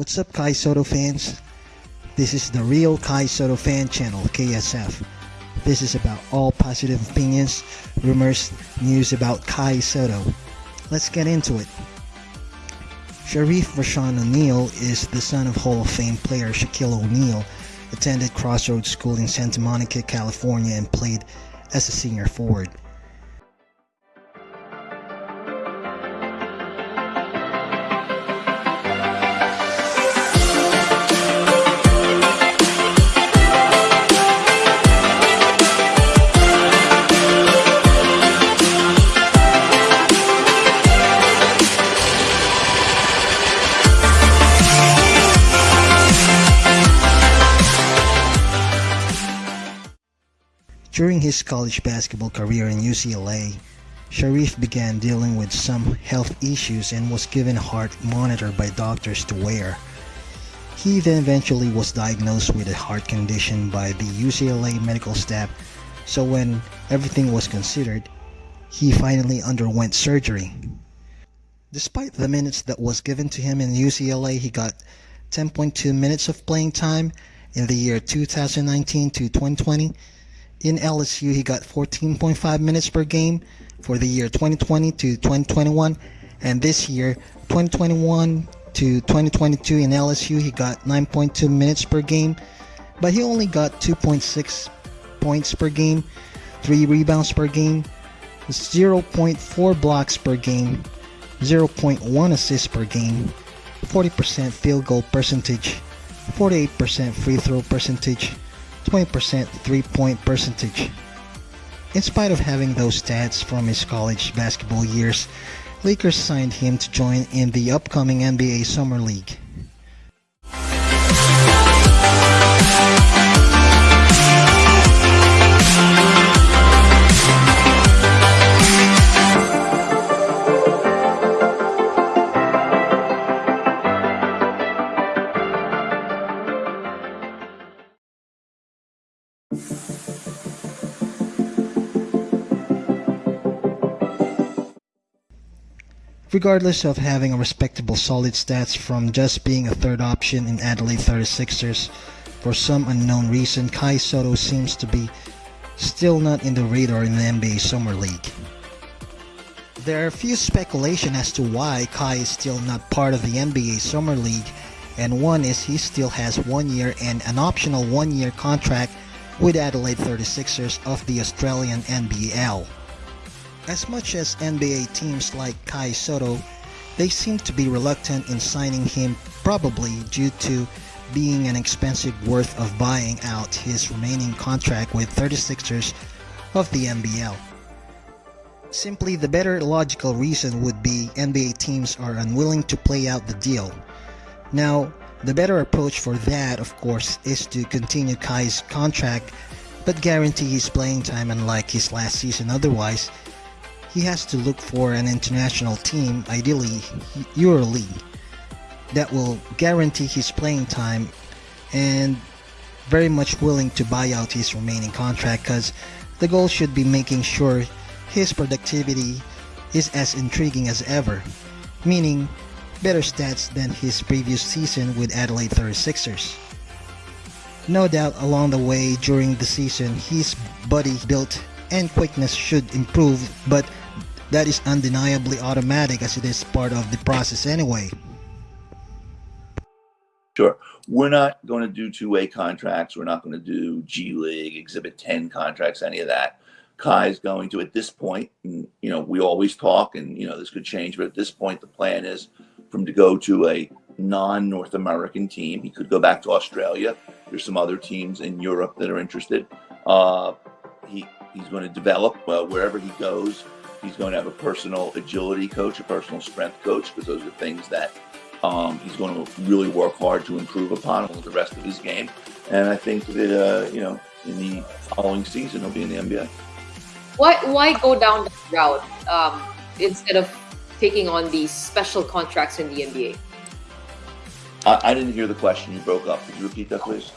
What's up, Kai Sotto fans? This is the Real Kai Sotto Fan Channel, KSF. This is about all positive opinions, rumors, news about Kai Sotto. Let's get into it. Shareef Rashaun O'Neal is the son of Hall of Fame player Shaquille O'Neal, attended Crossroads School in Santa Monica, California, and played as a senior forward. During his college basketball career in UCLA, Shareef began dealing with some health issues and was given a heart monitor by doctors to wear. He then eventually was diagnosed with a heart condition by the UCLA medical staff, so when everything was considered, he finally underwent surgery. Despite the minutes that was given to him in UCLA, he got 10.2 minutes of playing time in the year 2019 to 2020 in LSU, he got 14.5 minutes per game for the year 2020 to 2021. And this year, 2021 to 2022 in LSU, he got 9.2 minutes per game. But he only got 2.6 points per game, 3 rebounds per game, 0.4 blocks per game, 0.1 assists per game, 40% field goal percentage, 48% free throw percentage, 20% three-point percentage. In spite of having those stats from his college basketball years, Lakers signed him to join in the upcoming NBA Summer League. Regardless of having a respectable solid stats from just being a third option in Adelaide 36ers, for some unknown reason Kai Sotto seems to be still not in the radar in the NBA Summer League. There are a few speculation as to why Kai is still not part of the NBA Summer League and one is he still has one year and an optional one year contract with Adelaide 36ers of the Australian NBL. As much as NBA teams like Kai Sotto, they seem to be reluctant in signing him probably due to being an expensive worth of buying out his remaining contract with 36ers of the NBL. Simply the better logical reason would be NBA teams are unwilling to play out the deal. Now, the better approach for that, of course, is to continue Kai's contract but guarantee his playing time unlike his last season otherwise he has to look for an international team, ideally EuroLeague, that will guarantee his playing time and very much willing to buy out his remaining contract because the goal should be making sure his productivity is as intriguing as ever, meaning better stats than his previous season with Adelaide 36ers. No doubt along the way during the season his body built and quickness should improve but that is undeniably automatic as it is part of the process anyway. Sure. We're not going to do two-way contracts. We're not going to do G League, Exhibit 10 contracts, any of that. Kai is going to, at this point, and, you know, we always talk and, you know, this could change, but at this point, the plan is for him to go to a non-North American team. He could go back to Australia. There's some other teams in Europe that are interested. Uh, he, he's going to develop uh, wherever he goes He's going to have a personal agility coach, a personal strength coach, because those are things that Um, he's going to really work hard to improve upon the rest of his game. And I think that, uh, you know, in the following season, he'll be in the NBA. Why, why go down that route um, instead of taking on these special contracts in the NBA? I, I, didn't hear the question. You broke up. Could you repeat that, please?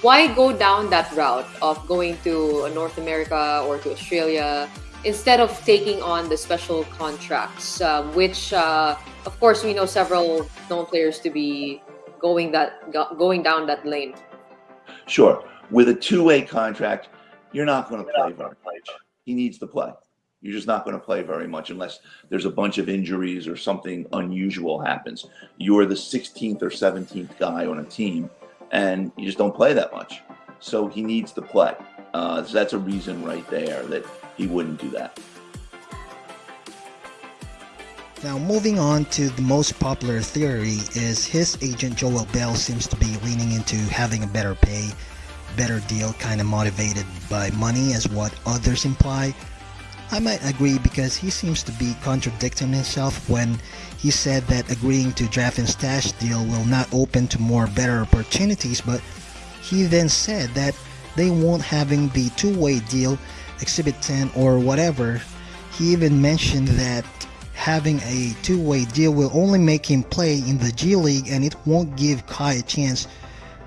Why go down that route of going to North America or to Australia instead of taking on the special contracts, uh, which, uh, of course, we know several known players to be going that going down that lane. Sure, with a two-way contract, you're not going to play very much. He needs to play. You're just not going to play very much unless there's a bunch of injuries or something unusual happens. You're the 16th or 17th guy on a team, and you just don't play that much. So he needs to play. Uh, so that's a reason right there that he wouldn't do that. Now, moving on to the most popular theory is his agent Joel Bell seems to be leaning into having a better pay, better deal, kind of motivated by money as what others imply. I might agree because he seems to be contradicting himself when he said that agreeing to draft and stash deal will not open to more better opportunities, but he then said that they won't having the two-way deal Exhibit 10 or whatever, he even mentioned that having a two-way deal will only make him play in the G League and it won't give Kai a chance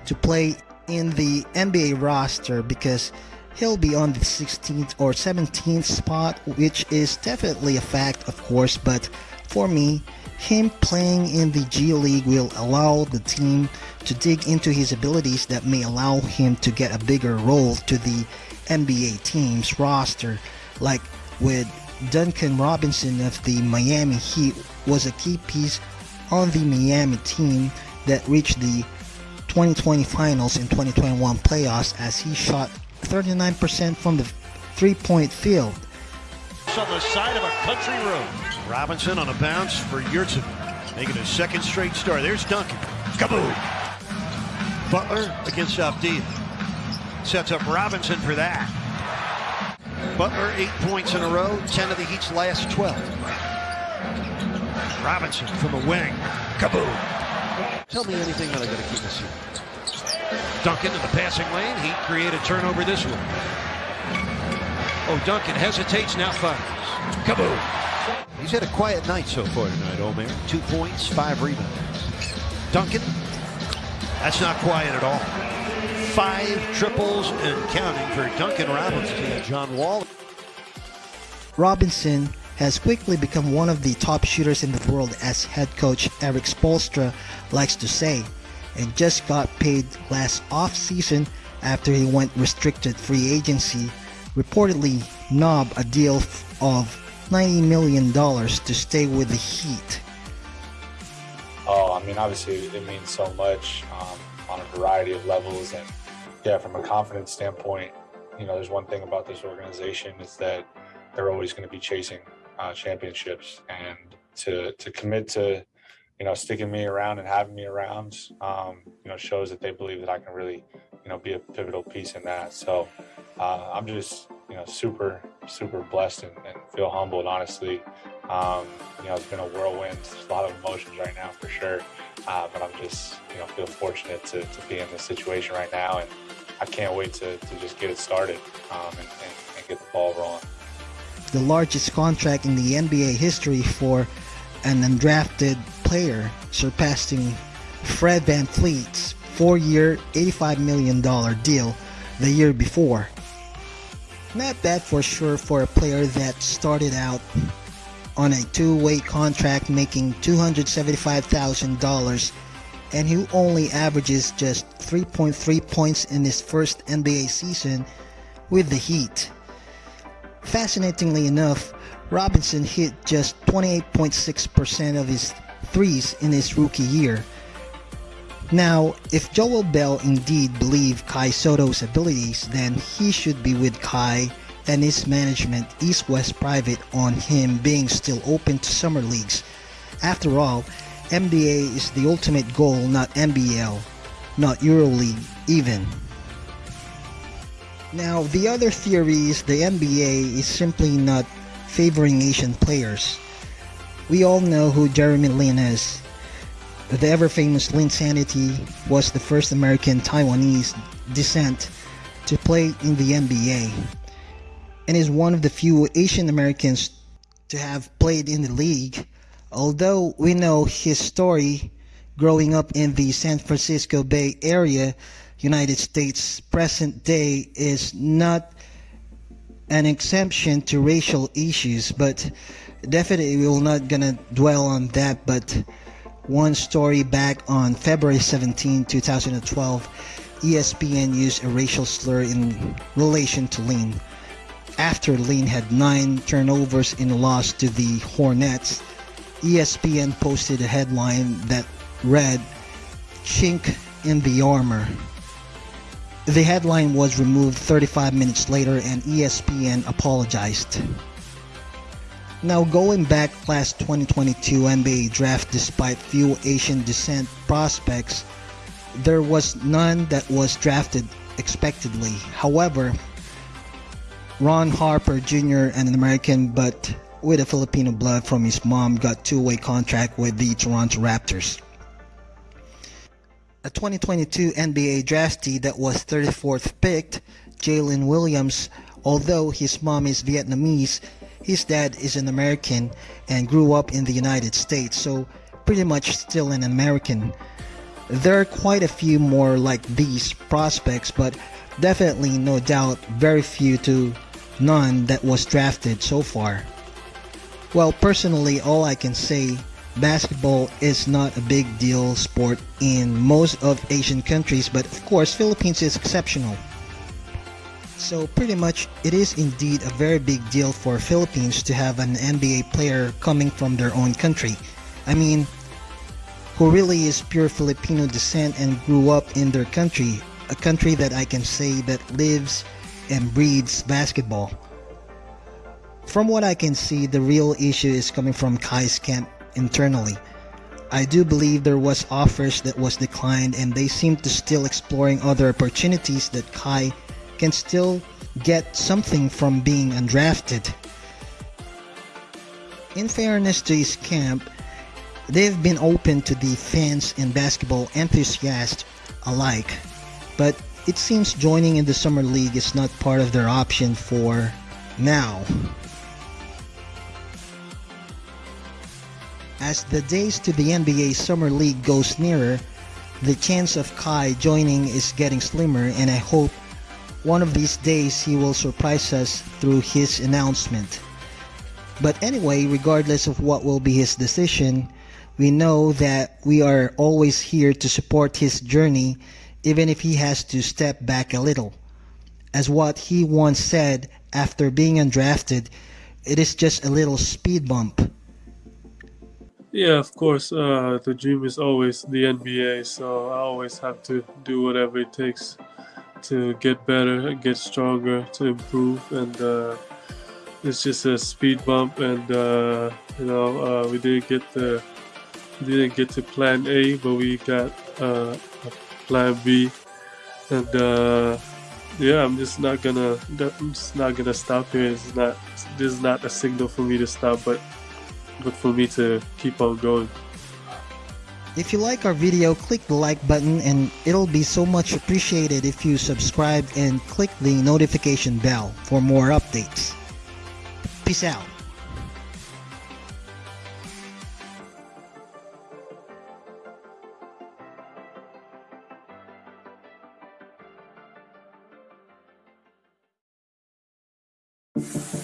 to play in the NBA roster because he'll be on the 16th or 17th spot which is definitely a fact of course but for me him playing in the G League will allow the team to dig into his abilities that may allow him to get a bigger role to the NBA team's roster, like with Duncan Robinson of the Miami Heat was a key piece on the Miami team that reached the 2020 finals and 2021 playoffs as he shot 39% from the three-point field. On the side of a country road. Robinson on a bounce for Yurtseven, making a second straight start. There's Duncan. Kaboom! Butler against Avdija sets up Robinson for that. Butler, eight points in a row, 10 of the Heat's last 12. Robinson from the wing. Kaboom. Tell me anything that I got to keep this here. Duncan in the passing lane. Heat create a turnover this one. Oh, Duncan hesitates, now fires. Kaboom. He's had a quiet night so far tonight, Omer. Two points, five rebounds. Duncan, that's not quiet at all five triples and counting for Duncan Robinson and John Wall. Robinson has quickly become one of the top shooters in the world as head coach Erik Spoelstra likes to say and just got paid last off-season after he went restricted free agency reportedly knob a deal of $90 million to stay with the Heat. Oh, I mean, obviously it means so much um, on a variety of levels and yeah, from a confidence standpoint, you know, there's one thing about this organization is that they're always going to be chasing uh, championships, and to to commit to, you know, sticking me around and having me around, um, you know, shows that they believe that I can really, you know, be a pivotal piece in that. So uh, I'm just, you know, super super blessed and, and feel humbled, honestly. Um, you know, it's been a whirlwind, a lot of emotions right now for sure. Uh, but I'm just, you know, feel fortunate to, to be in this situation right now. And I can't wait to, to just get it started um, and, and, and get the ball rolling. The largest contract in the NBA history for an undrafted player, surpassing Fred Van VanVleet's four-year, $85 million deal the year before. Not bad for sure for a player that started out on a two-way contract making $275,000 and who only averages just 3.3 points in his first NBA season with the Heat. Fascinatingly enough, Robinson hit just 28.6% of his threes in his rookie year. Now, if Joel Bell indeed believed Kai Sotto's abilities, then he should be with Kai and his management East West Private on him being still open to summer leagues. After all, NBA is the ultimate goal, not NBL, not EuroLeague even. Now, the other theory is the NBA is simply not favoring Asian players. We all know who Jeremy Lin is. the ever famous Linsanity was the first American Taiwanese descent to play in the NBA and is one of the few Asian Americans to have played in the league. Although we know his story growing up in the San Francisco Bay Area, United States, present day is not an exemption to racial issues, but definitely we're not gonna dwell on that. But one story back on February 17, 2012, ESPN used a racial slur in relation to Lin. After Lin had nine turnovers in a loss to the Hornets, ESPN posted a headline that read, Chink in the Armor. The headline was removed 35 minutes later and ESPN apologized. Now going back class 2022 NBA draft despite few Asian descent prospects, there was none that was drafted expectedly. However, Ron Harper Jr., and an American but with a Filipino blood from his mom, got two-way contract with the Toronto Raptors. A 2022 NBA draftee that was 34th picked, Jaylin Williams, although his mom is Vietnamese, his dad is an American and grew up in the United States, so pretty much still an American. There are quite a few more like these prospects, but definitely no doubt very few to none that was drafted so far. Well, personally, all I can say, basketball is not a big deal sport in most of Asian countries, but of course, Philippines is exceptional. So pretty much, it is indeed a very big deal for Philippines to have an NBA player coming from their own country. I mean, who really is pure Filipino descent and grew up in their country, a country that I can say that lives and breeds basketball. From what I can see, the real issue is coming from Kai's camp internally. I do believe there was offers that was declined and they seem to still exploring other opportunities that Kai can still get something from being undrafted. In fairness to his camp, they've been open to the fans and basketball enthusiasts alike, but it seems joining in the Summer League is not part of their option for now. As the days to the NBA Summer League goes nearer, the chance of Kai joining is getting slimmer and I hope one of these days he will surprise us through his announcement. But anyway, regardless of what will be his decision, we know that we are always here to support his journey even if he has to step back a little. As what he once said after being undrafted, it is just a little speed bump. Yeah, of course. Uh, the dream is always the NBA, so I always have to do whatever it takes to get better, get stronger, to improve, and uh, it's just a speed bump. And uh, you know, uh, we didn't get the didn't get to Plan A, but we got uh, a plan B, and uh, yeah, I'm just not gonna I'm just not gonna stop here. It's not this is not a signal for me to stop, but but for me to keep on going. If you like our video, click the like button and it'll be so much appreciated if you subscribe and click the notification bell for more updates. Peace out. You